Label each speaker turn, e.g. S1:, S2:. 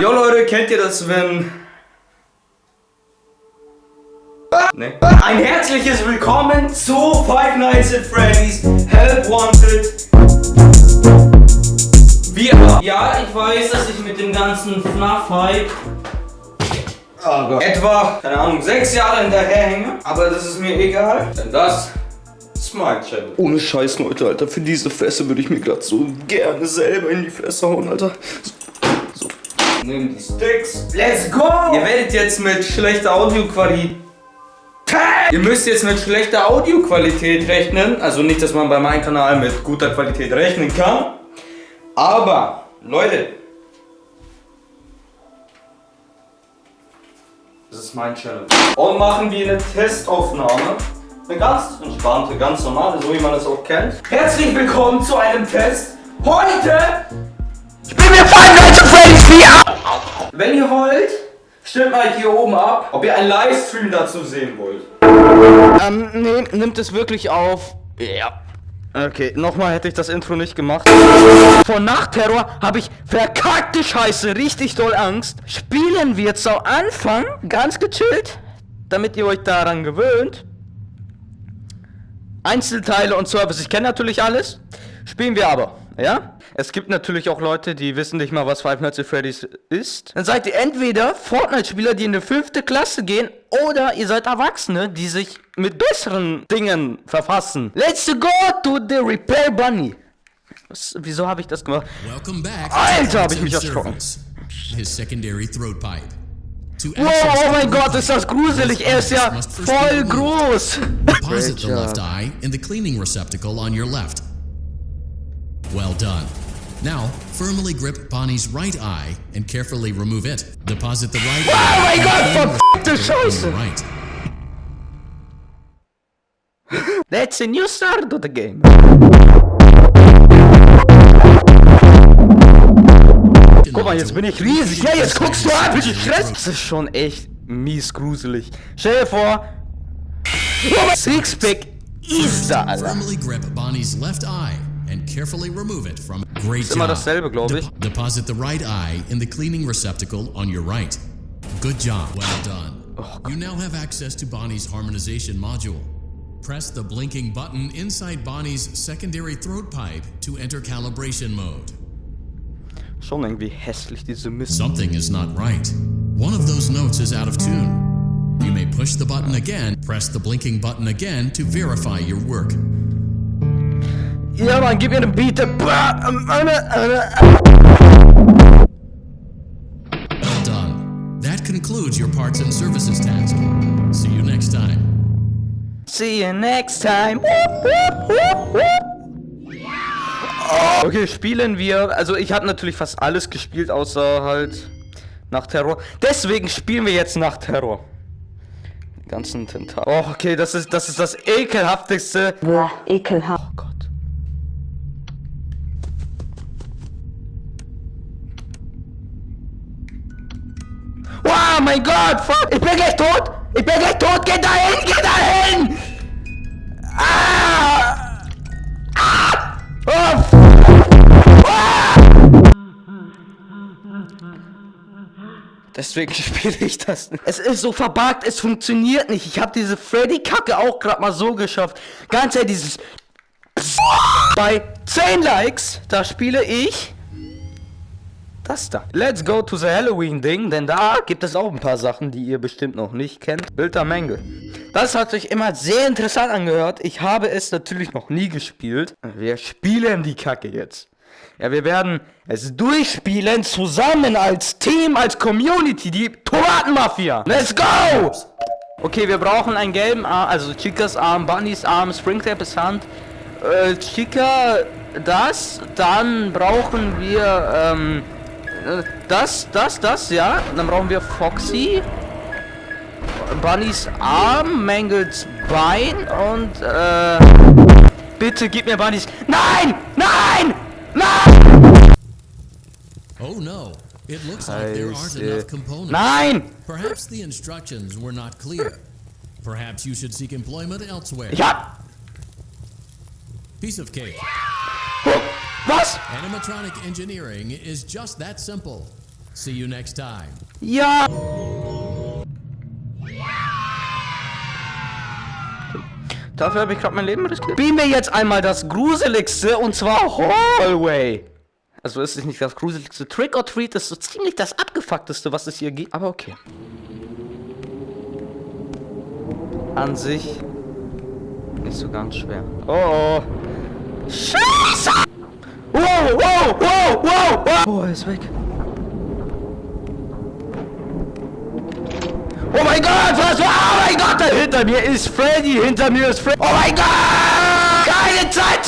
S1: Jo Leute, kennt ihr das, wenn... Ne? Ein herzliches Willkommen zu Five Nights at Freddy's Help Wanted. Wir... Ja, ich weiß, dass ich mit dem ganzen FNAF-Hype oh etwa, keine Ahnung, sechs Jahre hinterherhänge. Aber das ist mir egal, denn das mein Channel. Ohne Scheiß, Leute, Alter. Für diese Fässer würde ich mir gerade so gerne selber in die Fresse hauen, Alter. So. so. Nimm die Sticks. Let's go! Ihr werdet jetzt mit schlechter Audioqualität Ihr müsst jetzt mit schlechter Audioqualität rechnen. Also nicht, dass man bei meinem Kanal mit guter Qualität rechnen kann. Aber, Leute. Das ist mein Channel. Und machen wir eine Testaufnahme. Eine ganz entspannte, ganz normale, so wie man es auch kennt. Herzlich willkommen zu einem Test. Heute spielen wir Five Nights Freddy's VR. Wenn ihr wollt, stimmt mal hier oben ab, ob ihr einen Livestream dazu sehen wollt. Ähm, nee, nimmt es wirklich auf. Ja. Okay, nochmal hätte ich das Intro nicht gemacht. Vor Nachtterror habe ich verkackte Scheiße richtig doll Angst. Spielen wir zu Anfang ganz gechillt, damit ihr euch daran gewöhnt. Einzelteile und Service, ich kenne natürlich alles. Spielen wir aber, ja? Es gibt natürlich auch Leute, die wissen nicht mal, was Five Nights at Freddy's ist. Dann seid ihr entweder Fortnite-Spieler, die in die fünfte Klasse gehen, oder ihr seid Erwachsene, die sich mit besseren Dingen verfassen. Let's go to the Repair Bunny. Was, wieso habe ich das gemacht? Alter, habe ich mich erschrocken. His secondary throat pipe. Wow, oh mein Gott, ist das gruselig. Er ist ja voll groß. Deposit the left eye in the cleaning receptacle on your left. Well done. Now, firmly grip Bonnie's right eye and carefully remove it. Deposit the right eye. Oh my god, verfickte Scheiße! Right. That's a new start to the game. Guck mal, jetzt bin ich riesig. Ja, jetzt guckst du an, wie Stress. Das ist schon echt mies gruselig. Stell dir vor, Sixpack ist da, Alter. Firmly grip Bonnie's left eye and carefully remove it from Great ist immer dasselbe, glaube ich. deposit the right eye in the cleaning receptacle on your right. Good job. Well done. Oh, you now have access to Bonnie's harmonization module. Press the blinking button inside Bonnie's secondary throat pipe to enter calibration mode. Schon irgendwie hässlich, diese Mist. Something is not right. One of those notes is out of tune. You may push the button again, press the blinking button again to verify your work. Ja, man, gib mir einen Beat. Well done. That concludes your parts and services task. See you next time. See you next time. Okay, spielen wir. Also ich habe natürlich fast alles gespielt, außer halt nach Terror. Deswegen spielen wir jetzt nach Terror. Die ganzen Tentakel. Oh, okay, das ist das ist das ekelhafteste.
S2: Boah, ekelhaft. Oh Gott.
S1: Oh mein Gott, fuck. Ich bin gleich tot. Ich bin gleich tot. Geh dahin, geh dahin. Ah. Deswegen spiele ich das nicht. Es ist so verbuggt, es funktioniert nicht. Ich habe diese Freddy-Kacke auch gerade mal so geschafft. Ganz ehrlich, dieses... Bei 10 Likes, da spiele ich... Das da. Let's go to the Halloween-Ding, denn da gibt es auch ein paar Sachen, die ihr bestimmt noch nicht kennt. Bilder Menge. Das hat sich immer sehr interessant angehört. Ich habe es natürlich noch nie gespielt. Wir spielen die Kacke jetzt. Ja, wir werden es durchspielen, zusammen als Team, als Community, die Tomatenmafia. Let's go! Okay, wir brauchen einen gelben Arm, also Chicas Arm, Bunnys Arm, Springtrap ist Hand. Äh, Chica, das. Dann brauchen wir, ähm, das, das, das, ja. Dann brauchen wir Foxy. Bunnys Arm, Mangles Bein und, äh... Bitte gib mir Bunnys... Nein! Nein! Nein! Oh no. It looks like there aren't enough components. Nein! Perhaps the instructions were not clear. Perhaps you should seek employment elsewhere. Ja! Piece of cake. Was?
S2: Animatronic engineering is just that simple. See you next time.
S1: Ja! Dafür habe ich gerade mein Leben riskiert. Beam mir jetzt einmal das Gruseligste und zwar Hallway. Also ist es nicht das gruseligste. Trick or Treat ist so ziemlich das abgefuckteste, was es hier gibt. Aber okay. An sich nicht so ganz schwer. Oh oh. Scheiße! Wow, wow, wow, wow, wow! Oh, er ist weg. Oh mein Gott, was war? Oh mein Gott, da hinter mir ist Freddy, hinter mir ist Freddy. Oh mein Gott! Keine Zeit!